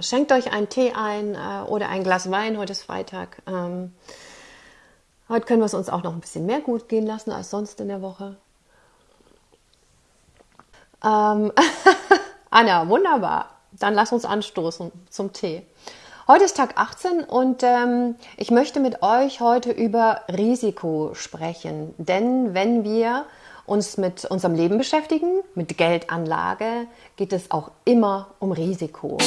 Schenkt euch einen Tee ein äh, oder ein Glas Wein. Heute ist Freitag. Ähm, heute können wir es uns auch noch ein bisschen mehr gut gehen lassen als sonst in der Woche. Ähm, Anna, wunderbar. Dann lass uns anstoßen zum Tee. Heute ist Tag 18 und ähm, ich möchte mit euch heute über Risiko sprechen. Denn wenn wir uns mit unserem Leben beschäftigen, mit Geldanlage, geht es auch immer um Risiko.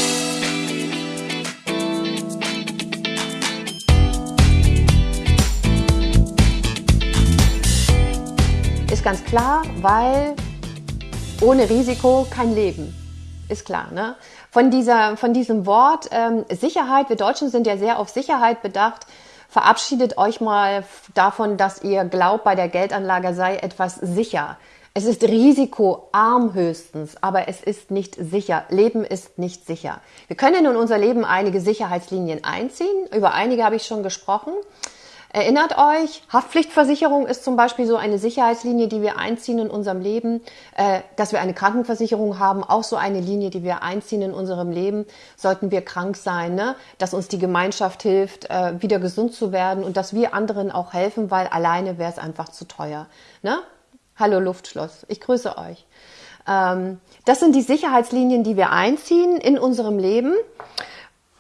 Ganz klar, weil ohne Risiko kein Leben. Ist klar, ne? Von, dieser, von diesem Wort ähm, Sicherheit, wir Deutschen sind ja sehr auf Sicherheit bedacht, verabschiedet euch mal davon, dass ihr glaubt, bei der Geldanlage sei etwas sicher. Es ist risikoarm höchstens, aber es ist nicht sicher. Leben ist nicht sicher. Wir können in unser Leben einige Sicherheitslinien einziehen. Über einige habe ich schon gesprochen. Erinnert euch, Haftpflichtversicherung ist zum Beispiel so eine Sicherheitslinie, die wir einziehen in unserem Leben, äh, dass wir eine Krankenversicherung haben, auch so eine Linie, die wir einziehen in unserem Leben, sollten wir krank sein, ne? dass uns die Gemeinschaft hilft, äh, wieder gesund zu werden und dass wir anderen auch helfen, weil alleine wäre es einfach zu teuer. Ne? Hallo Luftschloss, ich grüße euch. Ähm, das sind die Sicherheitslinien, die wir einziehen in unserem Leben.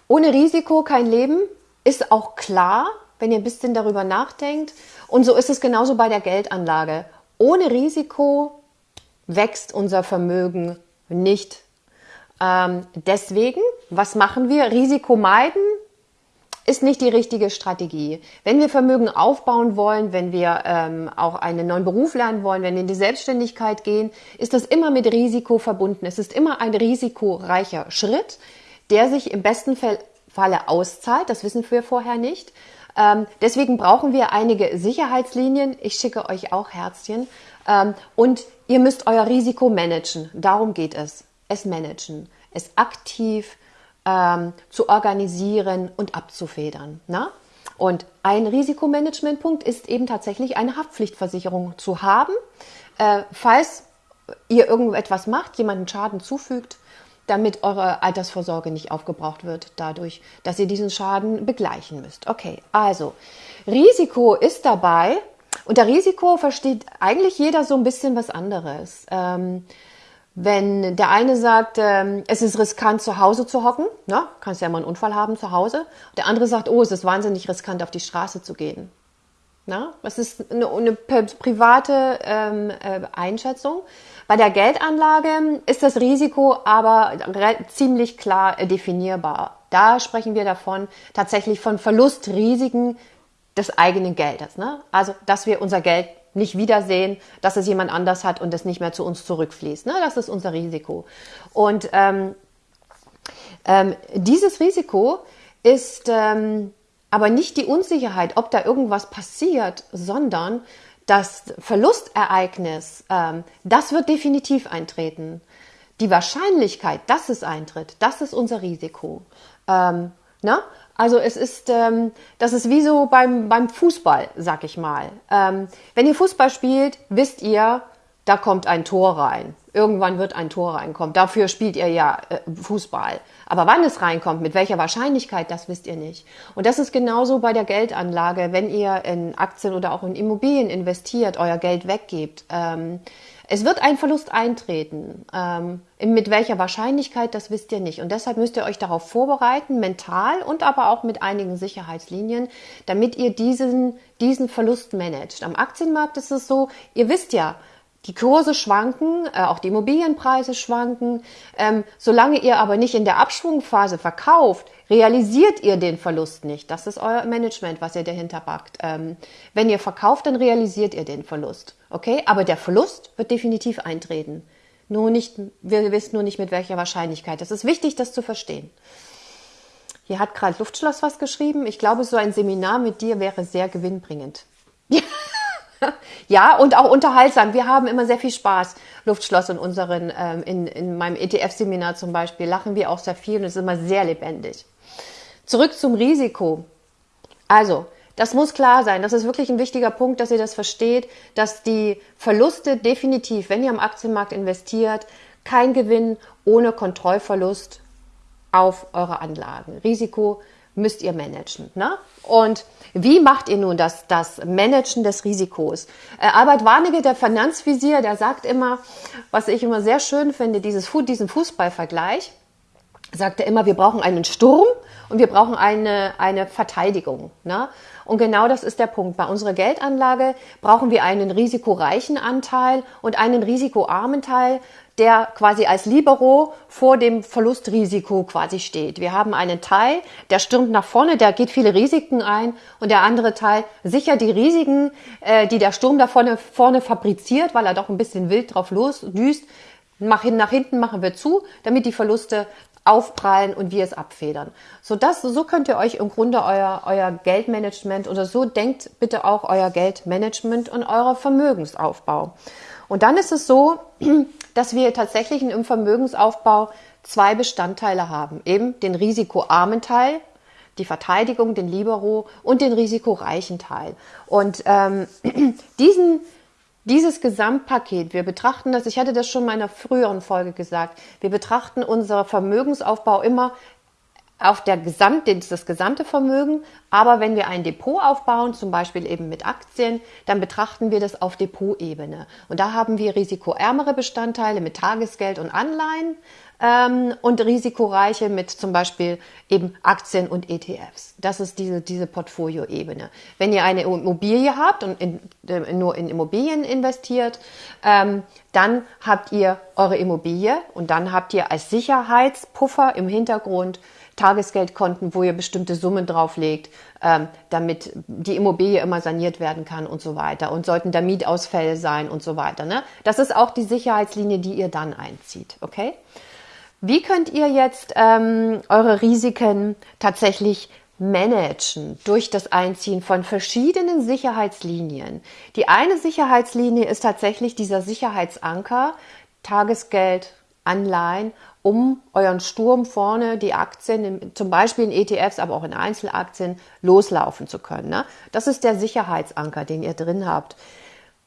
Ohne Risiko kein Leben, ist auch klar, wenn ihr ein bisschen darüber nachdenkt. Und so ist es genauso bei der Geldanlage. Ohne Risiko wächst unser Vermögen nicht. Ähm, deswegen, was machen wir? Risiko meiden ist nicht die richtige Strategie. Wenn wir Vermögen aufbauen wollen, wenn wir ähm, auch einen neuen Beruf lernen wollen, wenn wir in die Selbstständigkeit gehen, ist das immer mit Risiko verbunden. Es ist immer ein risikoreicher Schritt, der sich im besten Falle auszahlt. Das wissen wir vorher nicht. Ähm, deswegen brauchen wir einige Sicherheitslinien. Ich schicke euch auch Herzchen. Ähm, und ihr müsst euer Risiko managen. Darum geht es. Es managen. Es aktiv ähm, zu organisieren und abzufedern. Na? Und ein Risikomanagementpunkt ist eben tatsächlich eine Haftpflichtversicherung zu haben, äh, falls ihr irgendetwas macht, jemanden Schaden zufügt, damit eure Altersvorsorge nicht aufgebraucht wird, dadurch, dass ihr diesen Schaden begleichen müsst. Okay, also Risiko ist dabei. Unter Risiko versteht eigentlich jeder so ein bisschen was anderes. Ähm, wenn der eine sagt, ähm, es ist riskant zu Hause zu hocken, na, kannst ja mal einen Unfall haben zu Hause. Der andere sagt, oh, es ist wahnsinnig riskant auf die Straße zu gehen. Na, das ist eine, eine private ähm, äh, Einschätzung. Bei der Geldanlage ist das Risiko aber ziemlich klar definierbar. Da sprechen wir davon tatsächlich von Verlustrisiken des eigenen Geldes. Ne? Also, dass wir unser Geld nicht wiedersehen, dass es jemand anders hat und es nicht mehr zu uns zurückfließt. Ne? Das ist unser Risiko. Und ähm, ähm, dieses Risiko ist ähm, aber nicht die Unsicherheit, ob da irgendwas passiert, sondern das Verlustereignis, ähm, das wird definitiv eintreten. Die Wahrscheinlichkeit, dass es eintritt, das ist unser Risiko. Ähm, na? Also es ist, ähm, das ist wie so beim, beim Fußball, sag ich mal. Ähm, wenn ihr Fußball spielt, wisst ihr, da kommt ein Tor rein. Irgendwann wird ein Tor reinkommen. Dafür spielt ihr ja äh, Fußball. Aber wann es reinkommt, mit welcher Wahrscheinlichkeit, das wisst ihr nicht. Und das ist genauso bei der Geldanlage, wenn ihr in Aktien oder auch in Immobilien investiert, euer Geld weggebt. Ähm, es wird ein Verlust eintreten. Ähm, mit welcher Wahrscheinlichkeit, das wisst ihr nicht. Und deshalb müsst ihr euch darauf vorbereiten, mental und aber auch mit einigen Sicherheitslinien, damit ihr diesen, diesen Verlust managt. Am Aktienmarkt ist es so, ihr wisst ja, die Kurse schwanken, äh, auch die Immobilienpreise schwanken. Ähm, solange ihr aber nicht in der Abschwungphase verkauft, realisiert ihr den Verlust nicht. Das ist euer Management, was ihr dahinter packt. Ähm, wenn ihr verkauft, dann realisiert ihr den Verlust. Okay? Aber der Verlust wird definitiv eintreten. Nur nicht, wir wissen nur nicht mit welcher Wahrscheinlichkeit. Das ist wichtig, das zu verstehen. Hier hat gerade Luftschloss was geschrieben. Ich glaube, so ein Seminar mit dir wäre sehr gewinnbringend. ja, und auch unterhaltsam. Wir haben immer sehr viel Spaß. Luftschloss in unseren, ähm, in, in meinem ETF-Seminar zum Beispiel lachen wir auch sehr viel und es ist immer sehr lebendig. Zurück zum Risiko. Also, das muss klar sein. Das ist wirklich ein wichtiger Punkt, dass ihr das versteht, dass die Verluste definitiv, wenn ihr am Aktienmarkt investiert, kein Gewinn ohne Kontrollverlust auf eure Anlagen. Risiko müsst ihr managen. Ne? Und wie macht ihr nun das, das Managen des Risikos? Äh, Albert Warnecke, der Finanzvisier, der sagt immer, was ich immer sehr schön finde, dieses, diesen Fußballvergleich, sagt er immer, wir brauchen einen Sturm und wir brauchen eine, eine Verteidigung. Ne? Und genau das ist der Punkt. Bei unserer Geldanlage brauchen wir einen risikoreichen Anteil und einen risikoarmen Teil, der quasi als Libero vor dem Verlustrisiko quasi steht. Wir haben einen Teil, der stürmt nach vorne, der geht viele Risiken ein und der andere Teil sichert die Risiken, äh, die der Sturm da vorne, vorne fabriziert, weil er doch ein bisschen wild drauf losdüst. Mach nach hinten machen wir zu, damit die Verluste aufprallen und wir es abfedern. So das, so könnt ihr euch im Grunde euer, euer Geldmanagement oder so denkt bitte auch euer Geldmanagement und euer Vermögensaufbau. Und dann ist es so, dass wir tatsächlich im Vermögensaufbau zwei Bestandteile haben. Eben den risikoarmen Teil, die Verteidigung, den Libero und den risikoreichen Teil. Und ähm, diesen, dieses Gesamtpaket, wir betrachten das, ich hatte das schon in meiner früheren Folge gesagt, wir betrachten unser Vermögensaufbau immer auf der Gesamt, das gesamte Vermögen. Aber wenn wir ein Depot aufbauen, zum Beispiel eben mit Aktien, dann betrachten wir das auf Depotebene. Und da haben wir risikoärmere Bestandteile mit Tagesgeld und Anleihen ähm, und risikoreiche mit zum Beispiel eben Aktien und ETFs. Das ist diese, diese Portfolioebene. Wenn ihr eine Immobilie habt und in, äh, nur in Immobilien investiert, ähm, dann habt ihr eure Immobilie und dann habt ihr als Sicherheitspuffer im Hintergrund Tagesgeldkonten, wo ihr bestimmte Summen drauflegt, ähm, damit die Immobilie immer saniert werden kann und so weiter. Und sollten da Mietausfälle sein und so weiter. Ne? Das ist auch die Sicherheitslinie, die ihr dann einzieht. Okay? Wie könnt ihr jetzt ähm, eure Risiken tatsächlich managen durch das Einziehen von verschiedenen Sicherheitslinien? Die eine Sicherheitslinie ist tatsächlich dieser Sicherheitsanker, Tagesgeld, Anleihen, um euren Sturm vorne die Aktien, zum Beispiel in ETFs, aber auch in Einzelaktien, loslaufen zu können. Ne? Das ist der Sicherheitsanker, den ihr drin habt.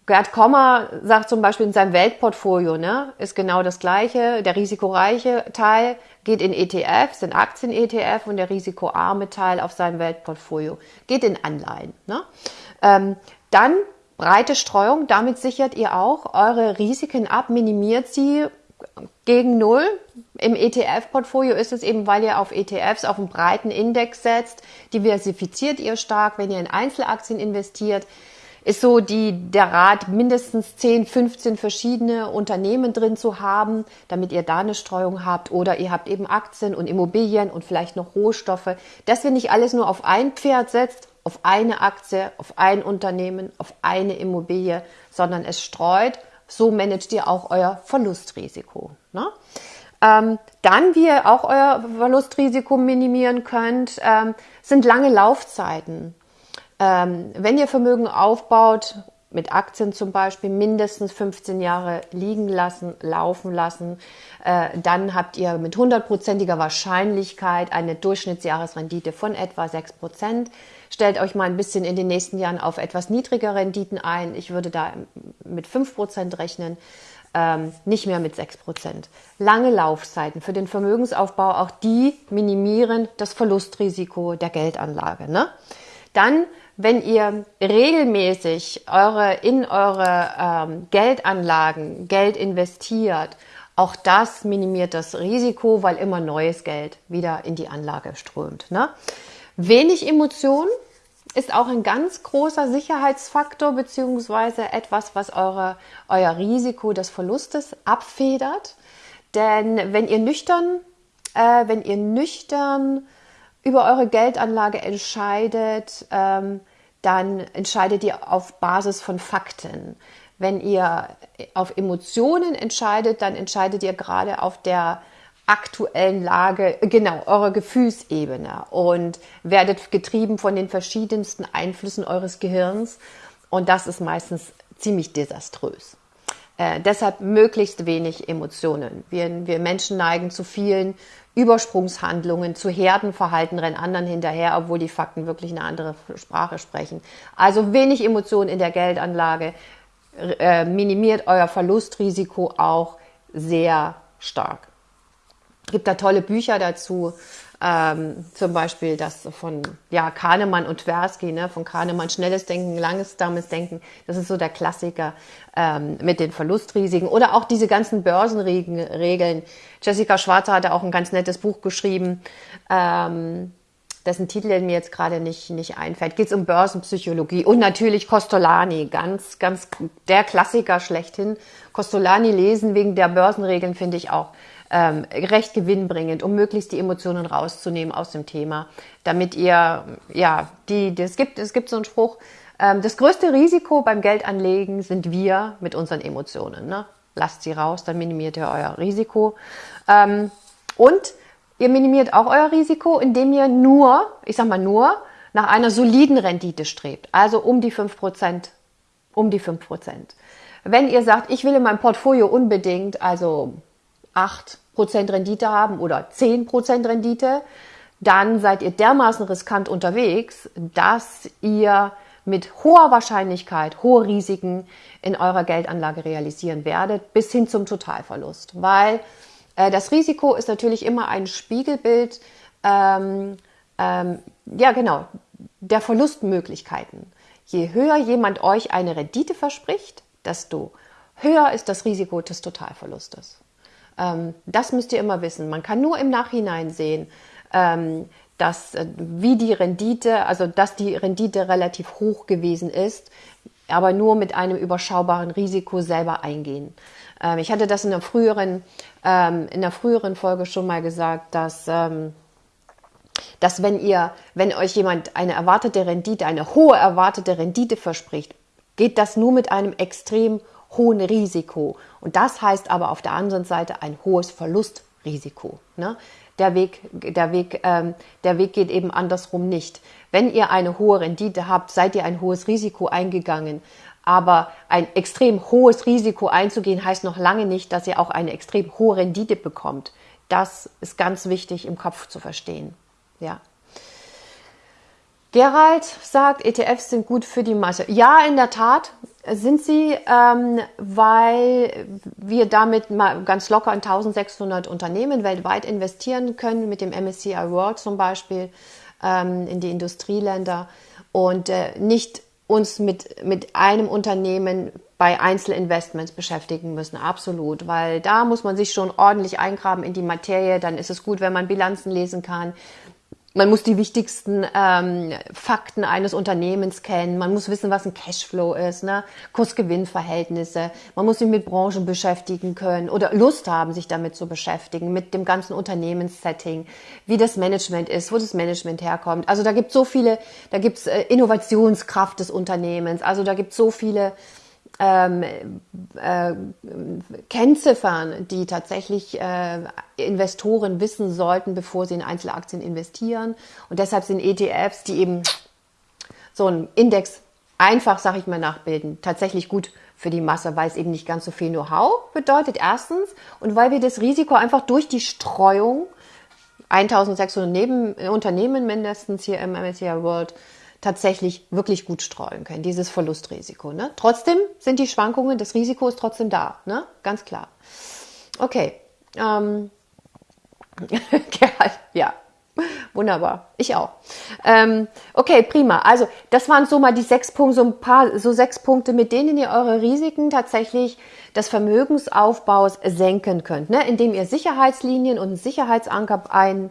Gerd Kommer sagt zum Beispiel in seinem Weltportfolio, ne, ist genau das Gleiche. Der risikoreiche Teil geht in ETFs, in Aktien-ETF und der risikoarme Teil auf seinem Weltportfolio geht in Anleihen. Ne? Ähm, dann breite Streuung, damit sichert ihr auch eure Risiken ab, minimiert sie gegen Null. Im ETF-Portfolio ist es eben, weil ihr auf ETFs auf einen breiten Index setzt, diversifiziert ihr stark. Wenn ihr in Einzelaktien investiert, ist so die, der Rat, mindestens 10, 15 verschiedene Unternehmen drin zu haben, damit ihr da eine Streuung habt. Oder ihr habt eben Aktien und Immobilien und vielleicht noch Rohstoffe. Dass ihr nicht alles nur auf ein Pferd setzt, auf eine Aktie, auf ein Unternehmen, auf eine Immobilie, sondern es streut. So managt ihr auch euer Verlustrisiko. Ne? Ähm, dann, wie ihr auch euer Verlustrisiko minimieren könnt, ähm, sind lange Laufzeiten. Ähm, wenn ihr Vermögen aufbaut, mit Aktien zum Beispiel mindestens 15 Jahre liegen lassen, laufen lassen, äh, dann habt ihr mit hundertprozentiger Wahrscheinlichkeit eine Durchschnittsjahresrendite von etwa 6 Prozent. Stellt euch mal ein bisschen in den nächsten Jahren auf etwas niedrigere Renditen ein. Ich würde da mit 5 Prozent rechnen. Ähm, nicht mehr mit 6 Prozent. Lange Laufzeiten für den Vermögensaufbau, auch die minimieren das Verlustrisiko der Geldanlage. Ne? Dann wenn ihr regelmäßig eure, in eure ähm, Geldanlagen Geld investiert, auch das minimiert das Risiko, weil immer neues Geld wieder in die Anlage strömt. Ne? Wenig Emotion ist auch ein ganz großer Sicherheitsfaktor beziehungsweise etwas, was eure, euer Risiko des Verlustes abfedert. Denn wenn ihr nüchtern, äh, wenn ihr nüchtern über eure Geldanlage entscheidet, ähm, dann entscheidet ihr auf Basis von Fakten. Wenn ihr auf Emotionen entscheidet, dann entscheidet ihr gerade auf der aktuellen Lage, genau, eurer Gefühlsebene und werdet getrieben von den verschiedensten Einflüssen eures Gehirns und das ist meistens ziemlich desaströs. Äh, deshalb möglichst wenig Emotionen. Wir, wir Menschen neigen zu vielen Übersprungshandlungen, zu Herdenverhalten, rennen anderen hinterher, obwohl die Fakten wirklich eine andere Sprache sprechen. Also wenig Emotionen in der Geldanlage äh, minimiert euer Verlustrisiko auch sehr stark. Gibt da tolle Bücher dazu. Ähm, zum Beispiel das von ja, Kahnemann und Tversky, ne? von Kahnemann schnelles Denken, langsames Denken. Das ist so der Klassiker ähm, mit den Verlustrisiken. Oder auch diese ganzen Börsenregeln. Jessica Schwarzer hatte auch ein ganz nettes Buch geschrieben. Ähm, dessen Titel mir jetzt gerade nicht, nicht einfällt, geht es um Börsenpsychologie und natürlich Costolani, ganz, ganz der Klassiker schlechthin. Costolani lesen wegen der Börsenregeln finde ich auch ähm, recht gewinnbringend, um möglichst die Emotionen rauszunehmen aus dem Thema, damit ihr, ja, die, es gibt, es gibt so einen Spruch, ähm, das größte Risiko beim Geldanlegen sind wir mit unseren Emotionen. Ne? Lasst sie raus, dann minimiert ihr euer Risiko. Ähm, und ihr minimiert auch euer Risiko, indem ihr nur, ich sag mal nur, nach einer soliden Rendite strebt. Also um die 5%, um die 5%. Wenn ihr sagt, ich will in meinem Portfolio unbedingt, also 8 Rendite haben oder 10% Rendite, dann seid ihr dermaßen riskant unterwegs, dass ihr mit hoher Wahrscheinlichkeit hohe Risiken in eurer Geldanlage realisieren werdet, bis hin zum Totalverlust. Weil äh, das Risiko ist natürlich immer ein Spiegelbild, ähm, ähm, ja genau, der Verlustmöglichkeiten. Je höher jemand euch eine Rendite verspricht, desto höher ist das Risiko des Totalverlustes. Ähm, das müsst ihr immer wissen. Man kann nur im Nachhinein sehen, ähm, dass äh, wie die Rendite, also dass die Rendite relativ hoch gewesen ist, aber nur mit einem überschaubaren Risiko selber eingehen. Ähm, ich hatte das in der früheren, ähm, in der früheren Folge schon mal gesagt, dass ähm, dass wenn ihr, wenn euch jemand eine erwartete Rendite, eine hohe erwartete Rendite verspricht, geht das nur mit einem extrem hohen Risiko. Und das heißt aber auf der anderen Seite ein hohes Verlustrisiko. Ne? Der, Weg, der, Weg, ähm, der Weg geht eben andersrum nicht. Wenn ihr eine hohe Rendite habt, seid ihr ein hohes Risiko eingegangen. Aber ein extrem hohes Risiko einzugehen, heißt noch lange nicht, dass ihr auch eine extrem hohe Rendite bekommt. Das ist ganz wichtig im Kopf zu verstehen. Ja. Gerald sagt, ETFs sind gut für die Masse. Ja, in der Tat sind sie, ähm, weil wir damit mal ganz locker in 1600 Unternehmen weltweit investieren können, mit dem MSCI World zum Beispiel ähm, in die Industrieländer und äh, nicht uns mit, mit einem Unternehmen bei Einzelinvestments beschäftigen müssen, absolut, weil da muss man sich schon ordentlich eingraben in die Materie, dann ist es gut, wenn man Bilanzen lesen kann, man muss die wichtigsten ähm, Fakten eines Unternehmens kennen. Man muss wissen, was ein Cashflow ist, ne? Kurs-Gewinn-Verhältnisse. Man muss sich mit Branchen beschäftigen können oder Lust haben, sich damit zu beschäftigen, mit dem ganzen Unternehmenssetting, wie das Management ist, wo das Management herkommt. Also da gibt so viele, da gibt's äh, Innovationskraft des Unternehmens. Also da gibt so viele ähm, äh, Kennziffern, die tatsächlich äh, Investoren wissen sollten, bevor sie in Einzelaktien investieren. Und deshalb sind ETFs, die eben so einen Index einfach, sag ich mal, nachbilden, tatsächlich gut für die Masse, weil es eben nicht ganz so viel Know-how bedeutet, erstens, und weil wir das Risiko einfach durch die Streuung 1600 Neben Unternehmen mindestens hier im MSCI World tatsächlich wirklich gut streuen können, dieses Verlustrisiko. Ne? Trotzdem sind die Schwankungen, das Risiko ist trotzdem da, ne? ganz klar. Okay, ähm, ja, wunderbar, ich auch. Ähm, okay, prima. Also das waren so mal die sechs Punkte, so ein paar, so sechs Punkte, mit denen ihr eure Risiken tatsächlich des Vermögensaufbaus senken könnt, ne? indem ihr Sicherheitslinien und einen Sicherheitsanker ein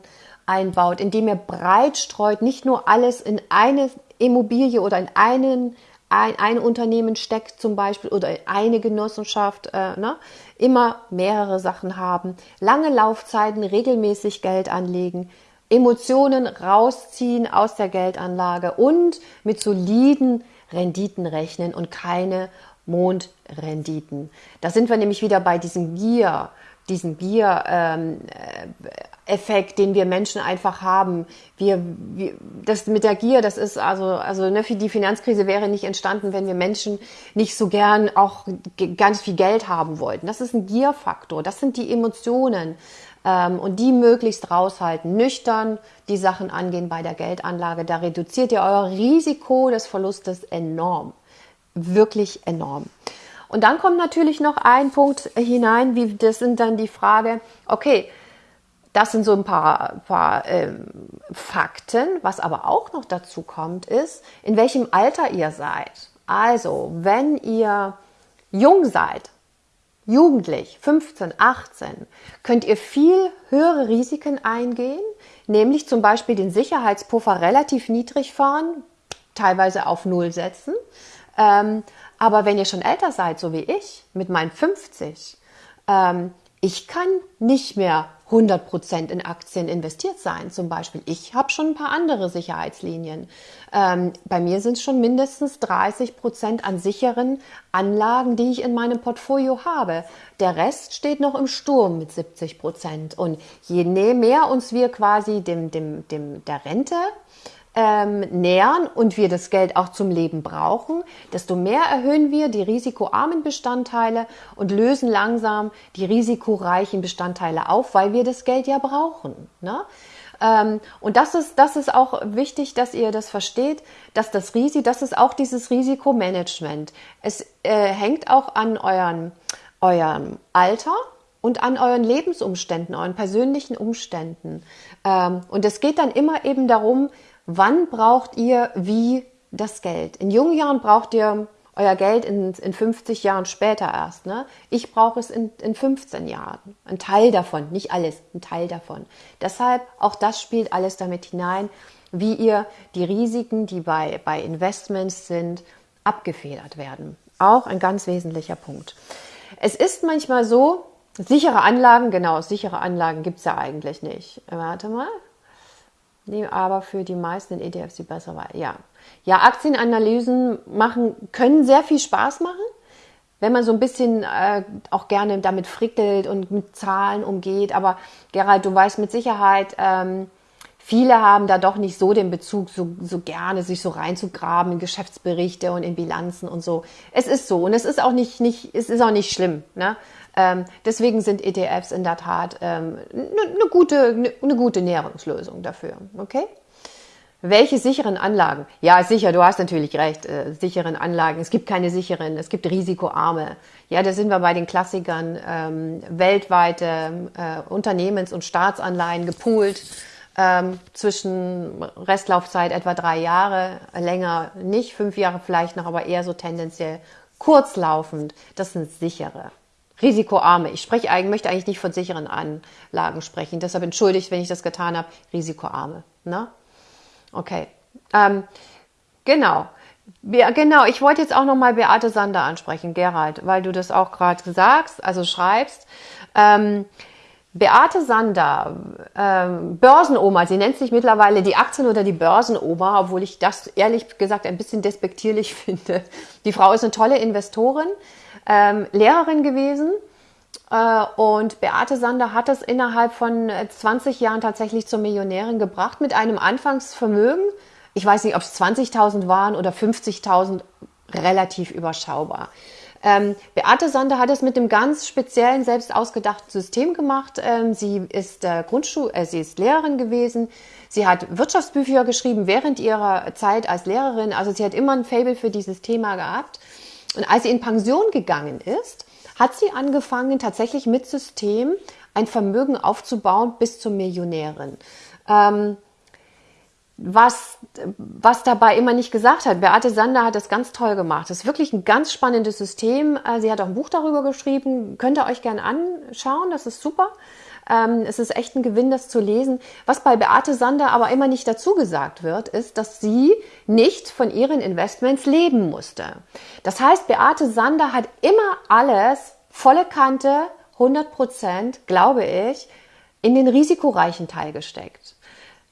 einbaut, indem ihr breit streut, nicht nur alles in eine Immobilie oder in einen ein, ein Unternehmen steckt zum Beispiel oder eine Genossenschaft, äh, ne? immer mehrere Sachen haben, lange Laufzeiten, regelmäßig Geld anlegen, Emotionen rausziehen aus der Geldanlage und mit soliden Renditen rechnen und keine Mondrenditen. Da sind wir nämlich wieder bei diesem Gier, diesen Gier-Effekt, ähm, den wir Menschen einfach haben. Wir, wir, das mit der Gier, das ist also, also ne, die Finanzkrise wäre nicht entstanden, wenn wir Menschen nicht so gern auch ganz viel Geld haben wollten. Das ist ein Gierfaktor. Das sind die Emotionen. Ähm, und die möglichst raushalten, nüchtern die Sachen angehen bei der Geldanlage. Da reduziert ihr euer Risiko des Verlustes enorm. Wirklich enorm. Und dann kommt natürlich noch ein Punkt hinein, wie das sind dann die Frage, okay, das sind so ein paar, paar ähm, Fakten. Was aber auch noch dazu kommt, ist, in welchem Alter ihr seid. Also, wenn ihr jung seid, jugendlich, 15, 18, könnt ihr viel höhere Risiken eingehen, nämlich zum Beispiel den Sicherheitspuffer relativ niedrig fahren, teilweise auf Null setzen. Ähm, aber wenn ihr schon älter seid, so wie ich, mit meinen 50, ähm, ich kann nicht mehr 100% in Aktien investiert sein. Zum Beispiel, ich habe schon ein paar andere Sicherheitslinien. Ähm, bei mir sind es schon mindestens 30% an sicheren Anlagen, die ich in meinem Portfolio habe. Der Rest steht noch im Sturm mit 70%. Und je mehr uns wir quasi dem, dem, dem, der Rente ähm, nähern und wir das Geld auch zum Leben brauchen, desto mehr erhöhen wir die risikoarmen Bestandteile und lösen langsam die risikoreichen Bestandteile auf, weil wir das Geld ja brauchen. Ne? Ähm, und das ist, das ist auch wichtig, dass ihr das versteht, dass das Risiko, das ist auch dieses Risikomanagement. Es äh, hängt auch an euren, eurem Alter und an euren Lebensumständen, euren persönlichen Umständen. Ähm, und es geht dann immer eben darum, wann braucht ihr wie das Geld? In jungen Jahren braucht ihr euer Geld in, in 50 Jahren später erst. Ne? Ich brauche es in, in 15 Jahren. Ein Teil davon, nicht alles, ein Teil davon. Deshalb, auch das spielt alles damit hinein, wie ihr die Risiken, die bei, bei Investments sind, abgefedert werden. Auch ein ganz wesentlicher Punkt. Es ist manchmal so, sichere Anlagen, genau, sichere Anlagen gibt es ja eigentlich nicht. Warte mal, Nee, aber für die meisten ETFs die bessere Wahl. Ja. Ja, Aktienanalysen machen, können sehr viel Spaß machen, wenn man so ein bisschen äh, auch gerne damit frickelt und mit Zahlen umgeht. Aber Gerald, du weißt mit Sicherheit, ähm, viele haben da doch nicht so den Bezug, so, so gerne sich so reinzugraben in Geschäftsberichte und in Bilanzen und so. Es ist so und es ist auch nicht, nicht es ist auch nicht schlimm. Ne? Ähm, deswegen sind ETFs in der Tat eine ähm, ne, ne gute, ne, ne gute Nährungslösung dafür. Okay? Welche sicheren Anlagen? Ja, sicher, du hast natürlich recht, äh, sicheren Anlagen. Es gibt keine sicheren, es gibt risikoarme. Ja, da sind wir bei den Klassikern, ähm, weltweite äh, Unternehmens- und Staatsanleihen gepoolt, ähm, zwischen Restlaufzeit etwa drei Jahre, länger nicht, fünf Jahre vielleicht noch, aber eher so tendenziell kurzlaufend. Das sind sichere risikoarme. Ich spreche eigentlich, möchte eigentlich nicht von sicheren Anlagen sprechen. Deshalb entschuldigt, wenn ich das getan habe. Risikoarme. Ne? Okay. Ähm, genau. Ja, genau, ich wollte jetzt auch nochmal Beate Sander ansprechen, Gerald, weil du das auch gerade sagst, also schreibst. Ähm, Beate Sander, ähm, Börsenoma, sie nennt sich mittlerweile die Aktien- oder die Börsenoma, obwohl ich das ehrlich gesagt ein bisschen despektierlich finde. Die Frau ist eine tolle Investorin, ähm, Lehrerin gewesen. Äh, und Beate Sander hat es innerhalb von 20 Jahren tatsächlich zur Millionärin gebracht mit einem Anfangsvermögen. Ich weiß nicht, ob es 20.000 waren oder 50.000, relativ überschaubar. Ähm, Beate Sander hat es mit einem ganz speziellen, selbst ausgedachten System gemacht. Ähm, sie ist äh, Grundschul äh, sie ist Lehrerin gewesen. Sie hat Wirtschaftsbücher geschrieben während ihrer Zeit als Lehrerin. Also sie hat immer ein Fable für dieses Thema gehabt. Und als sie in Pension gegangen ist, hat sie angefangen, tatsächlich mit System ein Vermögen aufzubauen bis zur Millionärin. Ähm, was, was dabei immer nicht gesagt hat. Beate Sander hat das ganz toll gemacht. Das ist wirklich ein ganz spannendes System. Äh, sie hat auch ein Buch darüber geschrieben. Könnt ihr euch gerne anschauen. Das ist super. Ähm, es ist echt ein Gewinn, das zu lesen. Was bei Beate Sander aber immer nicht dazu gesagt wird, ist, dass sie nicht von ihren Investments leben musste. Das heißt, Beate Sander hat immer alles volle Kante, 100 Prozent, glaube ich, in den risikoreichen Teil gesteckt.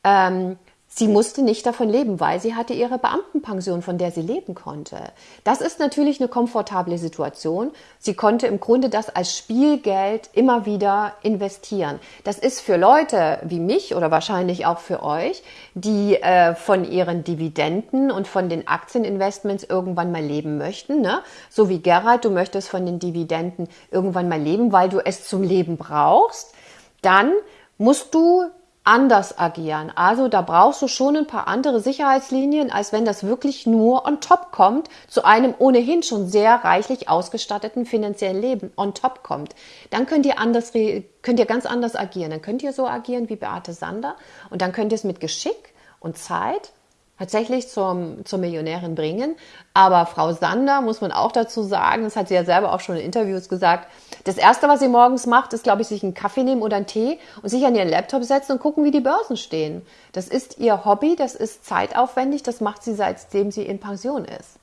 Ähm, Sie musste nicht davon leben, weil sie hatte ihre Beamtenpension, von der sie leben konnte. Das ist natürlich eine komfortable Situation. Sie konnte im Grunde das als Spielgeld immer wieder investieren. Das ist für Leute wie mich oder wahrscheinlich auch für euch, die äh, von ihren Dividenden und von den Aktieninvestments irgendwann mal leben möchten. Ne? So wie Gerald, du möchtest von den Dividenden irgendwann mal leben, weil du es zum Leben brauchst. Dann musst du anders agieren. Also da brauchst du schon ein paar andere Sicherheitslinien, als wenn das wirklich nur on top kommt, zu einem ohnehin schon sehr reichlich ausgestatteten finanziellen Leben on top kommt. Dann könnt ihr anders, könnt ihr ganz anders agieren. Dann könnt ihr so agieren wie Beate Sander und dann könnt ihr es mit Geschick und Zeit tatsächlich zum, zur Millionärin bringen. Aber Frau Sander, muss man auch dazu sagen, das hat sie ja selber auch schon in Interviews gesagt, das Erste, was sie morgens macht, ist, glaube ich, sich einen Kaffee nehmen oder einen Tee und sich an ihren Laptop setzen und gucken, wie die Börsen stehen. Das ist ihr Hobby, das ist zeitaufwendig, das macht sie seitdem sie in Pension ist.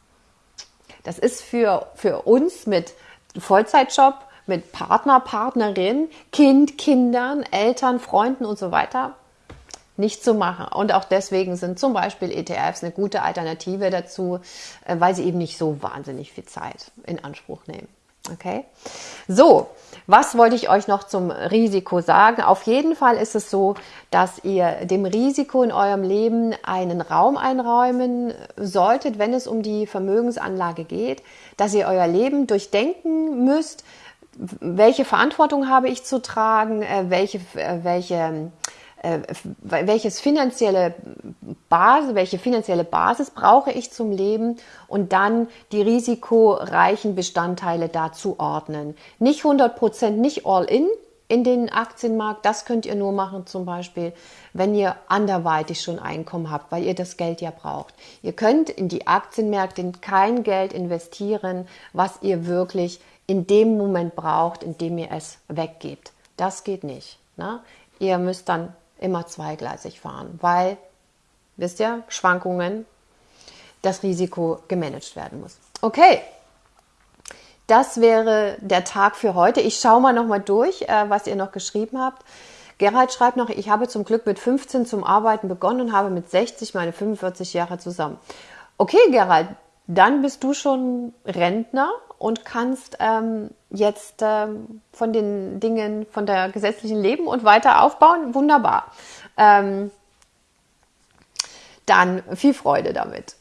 Das ist für, für uns mit Vollzeitjob, mit Partner, Partnerin, Kind, Kindern, Eltern, Freunden und so weiter nicht zu machen. Und auch deswegen sind zum Beispiel ETFs eine gute Alternative dazu, äh, weil sie eben nicht so wahnsinnig viel Zeit in Anspruch nehmen. Okay? So, was wollte ich euch noch zum Risiko sagen? Auf jeden Fall ist es so, dass ihr dem Risiko in eurem Leben einen Raum einräumen solltet, wenn es um die Vermögensanlage geht, dass ihr euer Leben durchdenken müsst, welche Verantwortung habe ich zu tragen, äh, welche, äh, welche welches finanzielle Basis, welche finanzielle Basis brauche ich zum Leben und dann die risikoreichen Bestandteile dazu ordnen. Nicht 100 Prozent, nicht all in in den Aktienmarkt. Das könnt ihr nur machen, zum Beispiel, wenn ihr anderweitig schon Einkommen habt, weil ihr das Geld ja braucht. Ihr könnt in die Aktienmärkte kein Geld investieren, was ihr wirklich in dem Moment braucht, in dem ihr es weggebt. Das geht nicht. Ne? Ihr müsst dann immer zweigleisig fahren, weil, wisst ihr, Schwankungen, das Risiko gemanagt werden muss. Okay, das wäre der Tag für heute. Ich schaue mal nochmal durch, äh, was ihr noch geschrieben habt. Gerald schreibt noch, ich habe zum Glück mit 15 zum Arbeiten begonnen und habe mit 60 meine 45 Jahre zusammen. Okay, Gerald, dann bist du schon Rentner und kannst ähm, jetzt ähm, von den Dingen, von der gesetzlichen Leben und weiter aufbauen. Wunderbar. Ähm, dann viel Freude damit.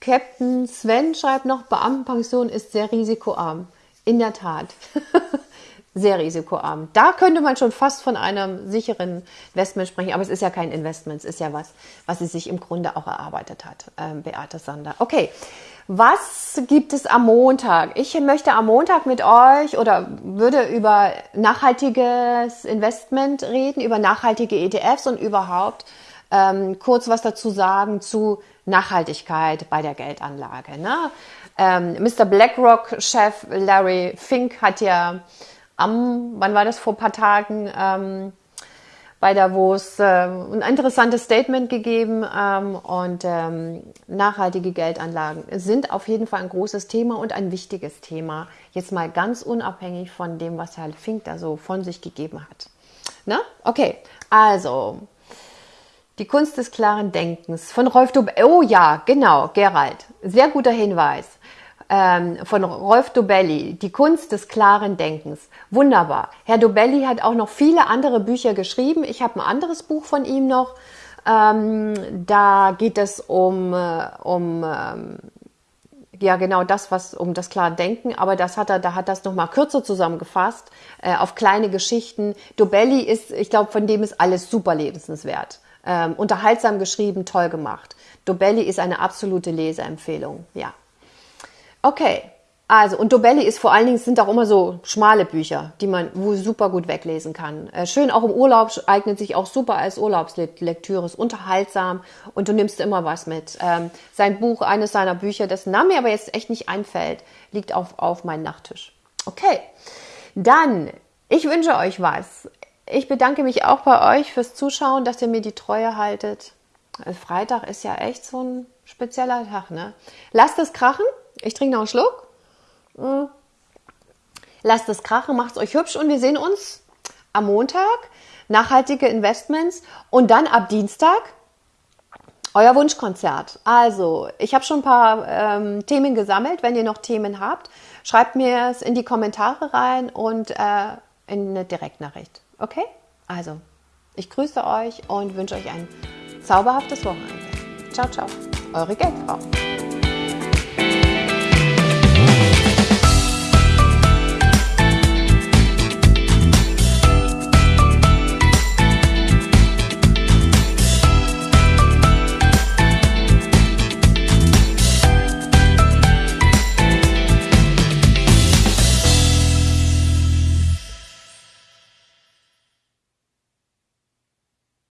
Captain Sven schreibt noch, Beamtenpension ist sehr risikoarm. In der Tat. sehr risikoarm. Da könnte man schon fast von einem sicheren Investment sprechen, aber es ist ja kein Investment, es ist ja was, was sie sich im Grunde auch erarbeitet hat, ähm, Beate Sander. Okay, was gibt es am Montag? Ich möchte am Montag mit euch oder würde über nachhaltiges Investment reden, über nachhaltige ETFs und überhaupt ähm, kurz was dazu sagen zu Nachhaltigkeit bei der Geldanlage. Ne? Ähm, Mr. BlackRock-Chef Larry Fink hat ja am, wann war das, vor ein paar Tagen, ähm, bei Davos äh, ein interessantes Statement gegeben ähm, und ähm, nachhaltige Geldanlagen sind auf jeden Fall ein großes Thema und ein wichtiges Thema. Jetzt mal ganz unabhängig von dem, was Herr Fink da so von sich gegeben hat. Na? Okay, also die Kunst des klaren Denkens von Rolf Dub. Oh ja, genau, Gerald. Sehr guter Hinweis ähm, von Rolf Dobelli, Die Kunst des klaren Denkens. Wunderbar. Herr Dobelli hat auch noch viele andere Bücher geschrieben. Ich habe ein anderes Buch von ihm noch. Ähm, da geht es um, äh, um ähm, ja genau das, was um das klare Denken, aber das hat er, da hat das noch mal kürzer zusammengefasst äh, auf kleine Geschichten. Dobelli ist, ich glaube, von dem ist alles super lebenswert. Ähm, unterhaltsam geschrieben, toll gemacht. Dobelli ist eine absolute Leseempfehlung, ja. Okay, also, und Dobelli ist vor allen Dingen, sind auch immer so schmale Bücher, die man super gut weglesen kann. Äh, schön auch im Urlaub, eignet sich auch super als Urlaubslektüre, ist unterhaltsam und du nimmst immer was mit. Ähm, sein Buch, eines seiner Bücher, dessen Name mir aber jetzt echt nicht einfällt, liegt auf, auf meinem Nachttisch. Okay, dann, ich wünsche euch was. Ich bedanke mich auch bei euch fürs Zuschauen, dass ihr mir die Treue haltet. Äh, Freitag ist ja echt so ein spezieller Tag, ne? Lasst es krachen. Ich trinke noch einen Schluck. Hm. Lasst es krachen, macht es euch hübsch und wir sehen uns am Montag. Nachhaltige Investments und dann ab Dienstag euer Wunschkonzert. Also, ich habe schon ein paar ähm, Themen gesammelt. Wenn ihr noch Themen habt, schreibt mir es in die Kommentare rein und äh, in eine Direktnachricht. Okay? Also, ich grüße euch und wünsche euch ein zauberhaftes Wochenende. Ciao, ciao. Eure Geldfrau.